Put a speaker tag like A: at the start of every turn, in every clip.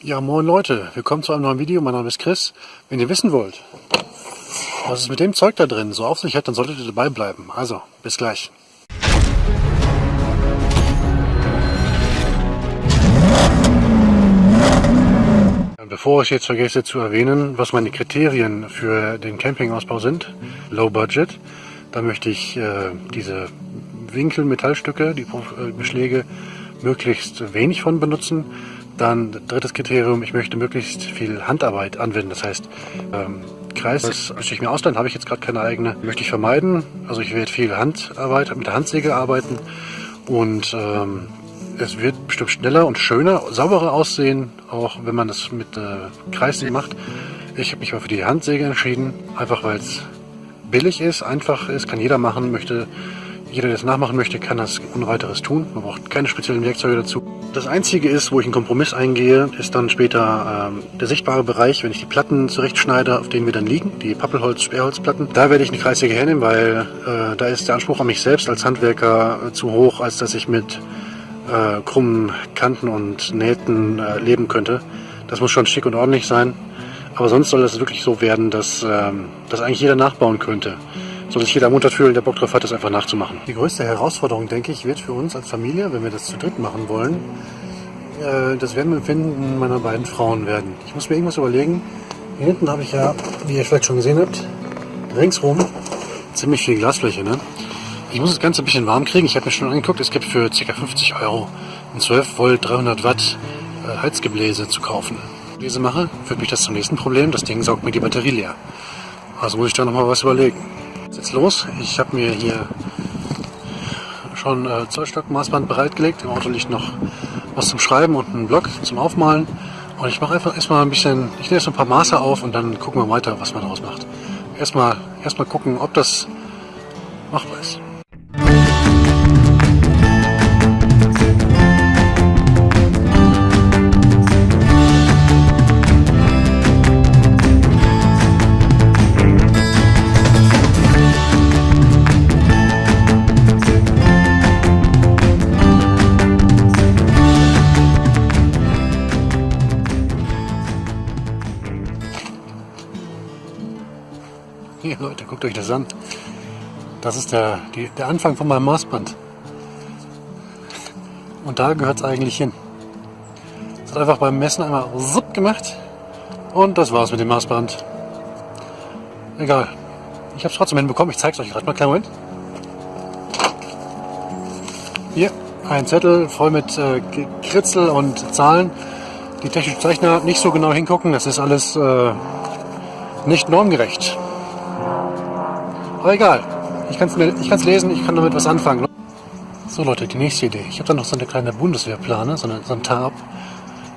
A: Ja, moin Leute, willkommen zu einem neuen Video. Mein Name ist Chris. Wenn ihr wissen wollt, was es mit dem Zeug da drin so auf sich hat, dann solltet ihr dabei bleiben. Also, bis gleich. Bevor ich jetzt vergesse zu erwähnen, was meine Kriterien für den Campingausbau sind, Low Budget, da möchte ich äh, diese Winkelmetallstücke, die äh, Beschläge, möglichst wenig von benutzen. Dann drittes Kriterium, ich möchte möglichst viel Handarbeit anwenden. Das heißt, ähm, Kreis das müsste ich mir ausleihen, habe ich jetzt gerade keine eigene. Möchte ich vermeiden. Also ich werde viel Handarbeit, mit der Handsäge arbeiten und ähm, es wird bestimmt schneller und schöner, sauberer aussehen, auch wenn man das mit äh, Kreissäge macht. Ich habe mich mal für die Handsäge entschieden, einfach weil es billig ist, einfach ist, kann jeder machen, möchte jeder, der es nachmachen möchte, kann das ohne weiteres tun. Man braucht keine speziellen Werkzeuge dazu. Das Einzige ist, wo ich einen Kompromiss eingehe, ist dann später ähm, der sichtbare Bereich, wenn ich die Platten zurechtschneide, auf denen wir dann liegen, die Pappelholz, Sperrholzplatten. Da werde ich eine Kreissäge hernehmen, weil äh, da ist der Anspruch an mich selbst als Handwerker äh, zu hoch, als dass ich mit äh, krummen Kanten und Nähten äh, leben könnte. Das muss schon schick und ordentlich sein. Aber sonst soll das wirklich so werden, dass ähm, das eigentlich jeder nachbauen könnte soll sich jeder ermuntert fühlen, der Bock drauf hat, das einfach nachzumachen. Die größte Herausforderung, denke ich, wird für uns als Familie, wenn wir das zu dritt machen wollen, äh, das Wärmeempfinden meiner beiden Frauen werden. Ich muss mir irgendwas überlegen. Hier hinten habe ich ja, wie ihr vielleicht schon gesehen habt, ringsrum ziemlich viel Glasfläche. Ne? Ich muss das Ganze ein bisschen warm kriegen. Ich habe mir schon angeguckt, es gibt für ca. 50 Euro ein 12 Volt 300 Watt äh, Heizgebläse zu kaufen. Diese mache, führt mich das zum nächsten Problem. Das Ding saugt mir die Batterie leer. Also muss ich da nochmal was überlegen. Jetzt los. Ich habe mir hier schon äh, Zollstock-Maßband bereitgelegt. Im Auto liegt noch was zum Schreiben und ein Block zum Aufmalen. Und ich mache einfach erstmal ein bisschen, ich nehme jetzt ein paar Maße auf und dann gucken wir weiter, was man daraus macht. Erstmal, erstmal gucken, ob das machbar ist. Guckt euch das an. Das ist der, die, der Anfang von meinem Maßband. Und da gehört es eigentlich hin. Es hat einfach beim Messen einmal zupp gemacht und das war's mit dem Maßband. Egal. Ich habe es trotzdem hinbekommen. Ich zeige es euch gerade mal. Kleinen Moment. Hier ein Zettel voll mit äh, Kritzel und Zahlen. Die technischen Zeichner nicht so genau hingucken. Das ist alles äh, nicht normgerecht. Aber egal. Ich kann es lesen, ich kann damit was anfangen. So Leute, die nächste Idee. Ich habe da noch so eine kleine Bundeswehrplane, so, eine, so ein Tarp.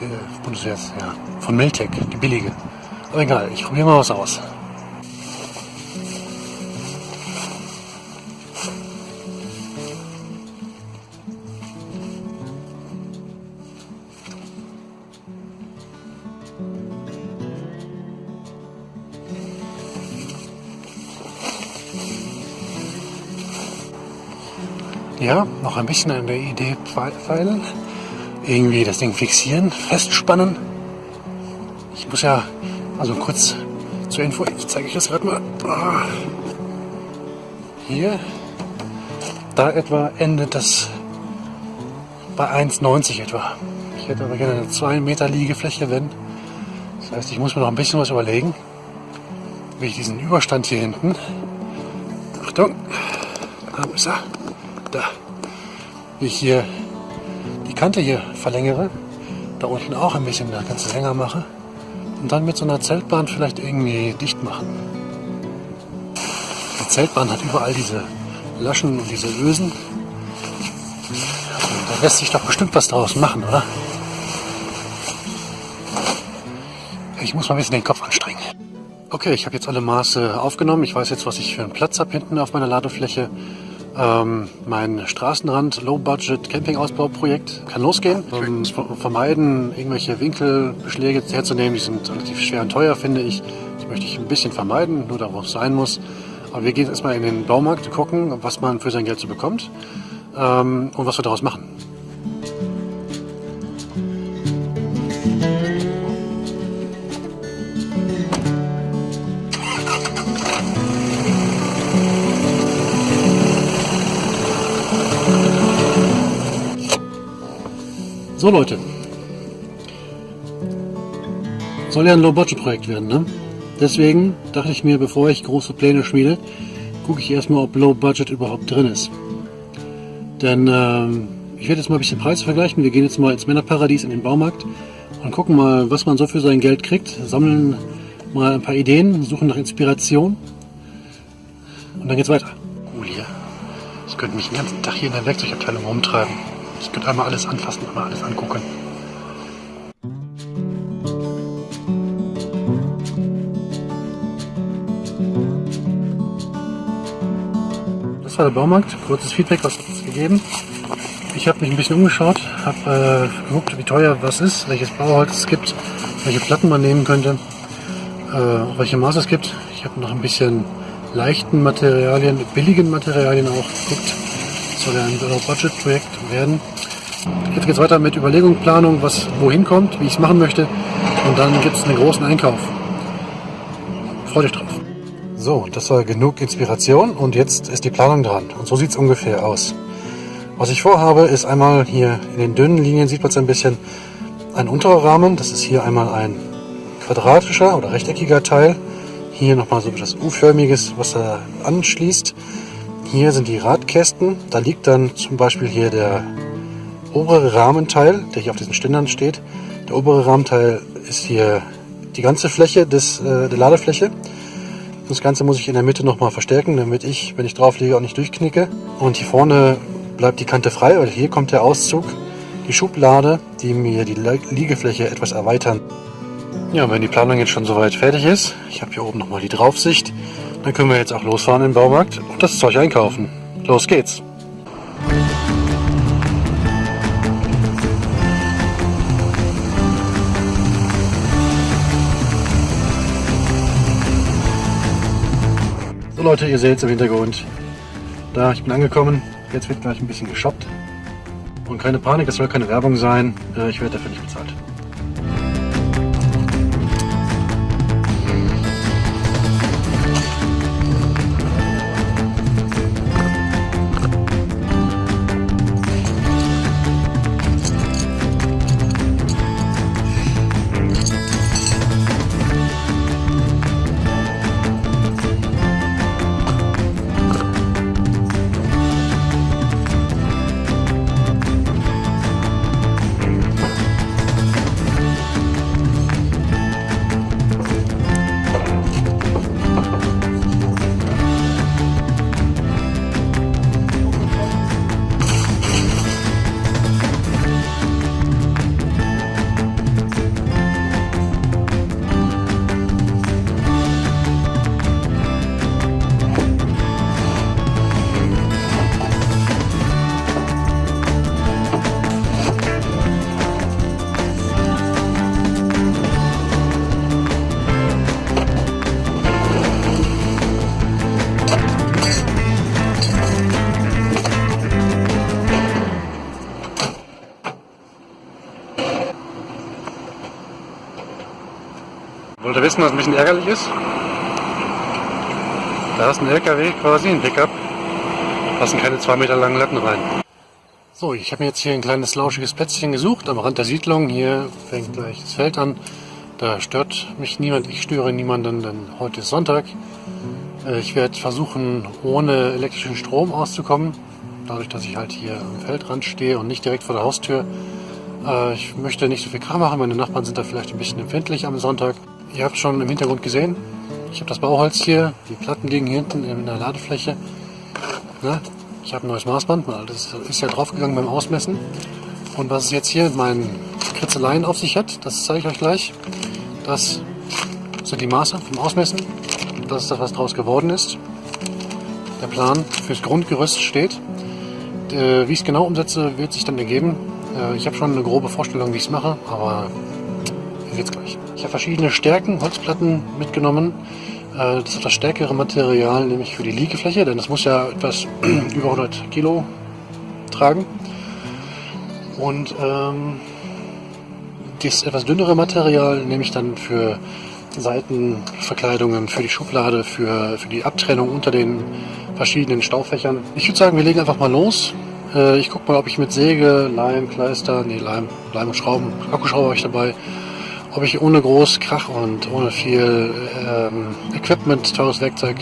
A: Äh, Bundeswehr, ja, von Miltec, die billige. Aber egal, ich probiere mal was aus. Ja, noch ein bisschen an der Idee feilen. Irgendwie das Ding fixieren, festspannen. Ich muss ja, also kurz zur Info, ich zeige euch das gerade mal. Ah. Hier, da etwa endet das bei 1,90 etwa. Ich hätte aber gerne eine 2 Meter Liegefläche, wenn. Das heißt, ich muss mir noch ein bisschen was überlegen, wie ich diesen Überstand hier hinten, Achtung, da ist er, da, wie ich hier die Kante hier verlängere, da unten auch ein bisschen das Ganze länger mache und dann mit so einer Zeltbahn vielleicht irgendwie dicht machen. Die Zeltbahn hat überall diese Laschen und diese Ösen. Da lässt sich doch bestimmt was daraus machen, oder? Ich muss mal ein bisschen den Kopf anstrengen. Okay, ich habe jetzt alle Maße aufgenommen. Ich weiß jetzt, was ich für einen Platz habe hinten auf meiner Ladefläche. Ähm, mein Straßenrand Low-Budget Camping-Ausbauprojekt kann losgehen. Ähm, vermeiden, irgendwelche Winkelbeschläge herzunehmen, die sind relativ schwer und teuer, finde ich. Die möchte ich ein bisschen vermeiden, nur da, wo es sein muss. Aber wir gehen erstmal in den Baumarkt, gucken, was man für sein Geld so bekommt ähm, und was wir daraus machen. So Leute, soll ja ein Low-Budget-Projekt werden, ne? Deswegen dachte ich mir, bevor ich große Pläne schmiede, gucke ich erstmal, ob Low-Budget überhaupt drin ist. Denn ähm, ich werde jetzt mal ein bisschen Preise vergleichen. Wir gehen jetzt mal ins Männerparadies in den Baumarkt und gucken mal, was man so für sein Geld kriegt. Sammeln mal ein paar Ideen, suchen nach Inspiration und dann geht's weiter. Cool hier. Ich könnte mich den ganzen Tag hier in der Werkzeugabteilung rumtreiben. Ich könnte einmal alles anfassen, einmal alles angucken. Das war der Baumarkt. Kurzes Feedback, was hat es gegeben? Ich habe mich ein bisschen umgeschaut, habe äh, geguckt, wie teuer was ist, welches Bauholz es gibt, welche Platten man nehmen könnte, äh, welche Maße es gibt. Ich habe noch ein bisschen leichten Materialien, billigen Materialien auch geguckt. Das soll ja ein Low-Budget-Projekt werden. Jetzt geht es weiter mit Überlegung, Planung, was wohin kommt, wie ich es machen möchte. Und dann gibt es einen großen Einkauf. Freut euch drauf. So, das war genug Inspiration und jetzt ist die Planung dran. Und so sieht es ungefähr aus. Was ich vorhabe, ist einmal hier in den dünnen Linien sieht man es ein bisschen ein unterer Rahmen. Das ist hier einmal ein quadratischer oder rechteckiger Teil. Hier nochmal so etwas U-förmiges, was da anschließt. Hier sind die Radkästen. Da liegt dann zum Beispiel hier der obere Rahmenteil, der hier auf diesen Ständern steht. Der obere Rahmenteil ist hier die ganze Fläche des, äh, der Ladefläche. Das Ganze muss ich in der Mitte nochmal verstärken, damit ich, wenn ich drauf liege, auch nicht durchknicke. Und hier vorne bleibt die Kante frei, weil hier kommt der Auszug, die Schublade, die mir die Liegefläche etwas erweitern. Ja, wenn die Planung jetzt schon soweit fertig ist, ich habe hier oben nochmal die Draufsicht, dann können wir jetzt auch losfahren den Baumarkt und das Zeug einkaufen. Los geht's! Leute, ihr seht es im Hintergrund. Da, ich bin angekommen. Jetzt wird gleich ein bisschen geshoppt. Und keine Panik, es soll keine Werbung sein. Äh, ich werde dafür nicht bezahlt. Wissen, was ein bisschen ärgerlich ist? Da ist ein LKW quasi, ein Pickup. Passen keine zwei Meter langen Latten rein. So, ich habe mir jetzt hier ein kleines lauschiges Plätzchen gesucht am Rand der Siedlung. Hier fängt gleich das Feld an. Da stört mich niemand, ich störe niemanden, denn heute ist Sonntag. Äh, ich werde versuchen, ohne elektrischen Strom auszukommen. Dadurch, dass ich halt hier am Feldrand stehe und nicht direkt vor der Haustür. Äh, ich möchte nicht so viel Kram machen. Meine Nachbarn sind da vielleicht ein bisschen empfindlich am Sonntag. Ihr habt schon im Hintergrund gesehen, ich habe das Bauholz hier, die Platten liegen hier hinten in der Ladefläche. Na, ich habe ein neues Maßband, weil das ist ja draufgegangen beim Ausmessen. Und was es jetzt hier mit meinen Kritzeleien auf sich hat, das zeige ich euch gleich. Das sind die Maße vom Ausmessen. Das ist das, was daraus geworden ist. Der Plan fürs Grundgerüst steht. Äh, wie ich es genau umsetze, wird sich dann ergeben. Äh, ich habe schon eine grobe Vorstellung, wie ich es mache, aber es gleich. Ich habe verschiedene Stärken, Holzplatten mitgenommen. Äh, das ist das stärkere Material, nämlich für die Liegefläche, denn das muss ja etwas über 100 Kilo tragen. Und ähm, das etwas dünnere Material nehme ich dann für Seitenverkleidungen, für die Schublade, für, für die Abtrennung unter den verschiedenen Staufächern. Ich würde sagen, wir legen einfach mal los. Äh, ich gucke mal, ob ich mit Säge, Leim, Kleister, nee, Leim, Leim und Schrauben, Akkuschrauber habe ich dabei, ob ich ohne groß Krach und ohne viel ähm, Equipment, teures Werkzeug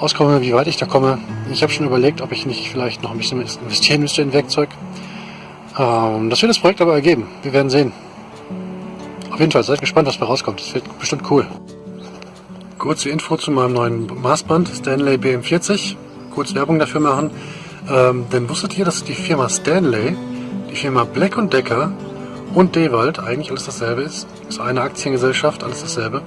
A: auskomme, wie weit ich da komme. Ich habe schon überlegt, ob ich nicht vielleicht noch ein bisschen investieren müsste in Werkzeug. Ähm, das wird das Projekt aber ergeben. Wir werden sehen. Auf jeden Fall, seid gespannt, was da rauskommt. Das wird bestimmt cool. Kurze Info zu meinem neuen Maßband, Stanley BM40. Kurz Werbung dafür machen. Ähm, denn wusstet ihr, dass die Firma Stanley, die Firma Black Decker und Dewald eigentlich alles dasselbe ist? Ist eine Aktiengesellschaft, alles dasselbe.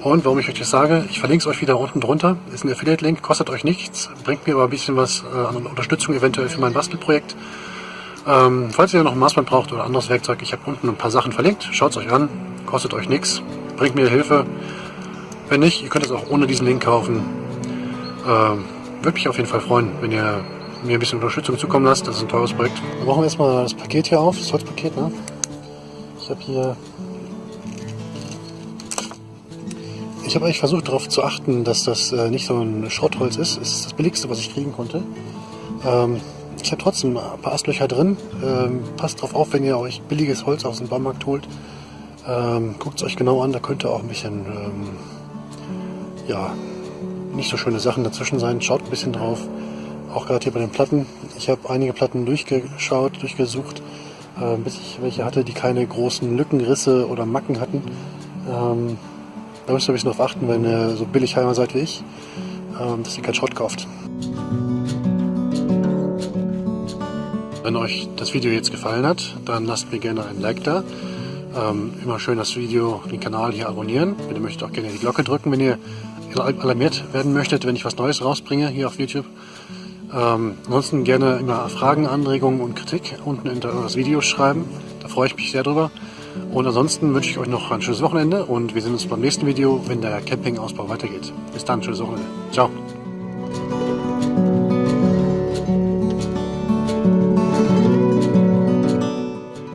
A: Und warum ich euch das sage, ich verlinke es euch wieder unten drunter. Ist ein Affiliate-Link, kostet euch nichts, bringt mir aber ein bisschen was äh, an Unterstützung eventuell für mein Bastelprojekt. Ähm, falls ihr noch ein Maßband braucht oder anderes Werkzeug, ich habe unten ein paar Sachen verlinkt. Schaut es euch an, kostet euch nichts, bringt mir Hilfe. Wenn nicht, ihr könnt es auch ohne diesen Link kaufen. Ähm, Würde mich auf jeden Fall freuen, wenn ihr mir ein bisschen Unterstützung zukommen lasst. Das ist ein teures Projekt. Wir machen erstmal das Paket hier auf, das Holzpaket. Ne? Ich habe hier... Ich habe eigentlich versucht darauf zu achten, dass das äh, nicht so ein Schrottholz ist. Es ist das billigste, was ich kriegen konnte. Ähm, ich habe trotzdem ein paar Astlöcher drin. Ähm, passt drauf auf, wenn ihr euch billiges Holz aus dem Baumarkt holt. Ähm, Guckt es euch genau an, da könnte auch ein bisschen, ähm, ja, nicht so schöne Sachen dazwischen sein. Schaut ein bisschen drauf. Auch gerade hier bei den Platten. Ich habe einige Platten durchgeschaut, durchgesucht, äh, bis ich welche hatte, die keine großen Lücken, Risse oder Macken hatten. Da müsst ihr ein bisschen drauf achten, wenn ihr so billig Heimer seid wie ich, ähm, dass ihr keinen Schrott kauft. Wenn euch das Video jetzt gefallen hat, dann lasst mir gerne ein Like da. Ähm, immer schön das Video, den Kanal hier abonnieren. Bitte möchtet auch gerne die Glocke drücken, wenn ihr alarmiert werden möchtet, wenn ich was Neues rausbringe hier auf YouTube. Ähm, ansonsten gerne immer Fragen, Anregungen und Kritik unten unter das Video schreiben. Da freue ich mich sehr drüber. Und ansonsten wünsche ich euch noch ein schönes Wochenende und wir sehen uns beim nächsten Video, wenn der Campingausbau weitergeht. Bis dann, schönes Wochenende. Ciao.